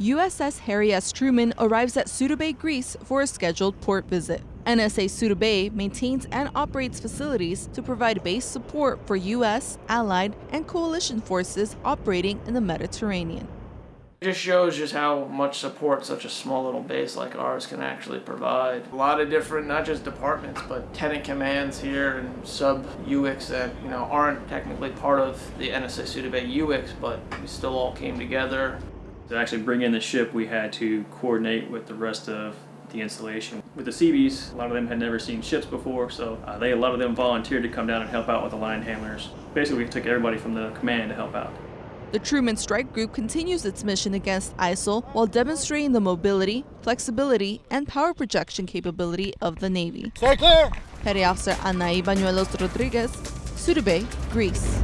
USS Harry S. Truman arrives at Suda Bay, Greece for a scheduled port visit. NSA Suda Bay maintains and operates facilities to provide base support for U.S., Allied, and coalition forces operating in the Mediterranean. It just shows just how much support such a small little base like ours can actually provide. A lot of different, not just departments, but tenant commands here and sub UX that, you know, aren't technically part of the NSA Suda Bay UX, but we still all came together. To actually bring in the ship, we had to coordinate with the rest of the installation. With the Seabees, a lot of them had never seen ships before, so uh, they a lot of them volunteered to come down and help out with the line handlers. Basically, we took everybody from the command to help out. The Truman Strike Group continues its mission against ISIL while demonstrating the mobility, flexibility, and power projection capability of the Navy. Stay clear! Petty Officer Anaí Bañuelos Rodriguez, Suda Bay, Greece.